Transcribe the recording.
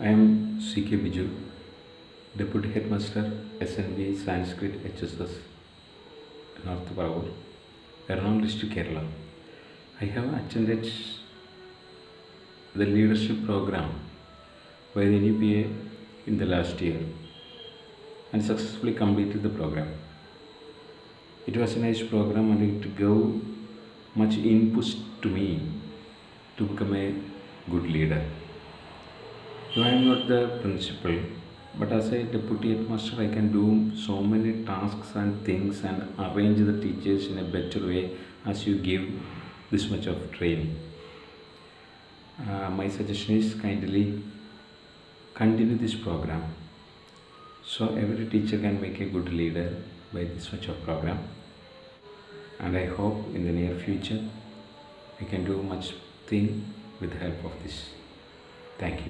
I am C.K. Biju, Deputy Headmaster SNB Sanskrit HSS, North Paravur, Ernakulam district, Kerala. I have attended the leadership program by the NIEPA in the last year and successfully completed the program. It was a nice program and it gave much inputs to me to become a good leader. I am not the principal, but as a deputy headmaster, I can do so many tasks and things and arrange the teachers in a better way as you give this much of training. Uh, my suggestion is kindly continue this program. So every teacher can make a good leader by this much of program. And i hope in the near future i can do much thing with the help of this. Thank you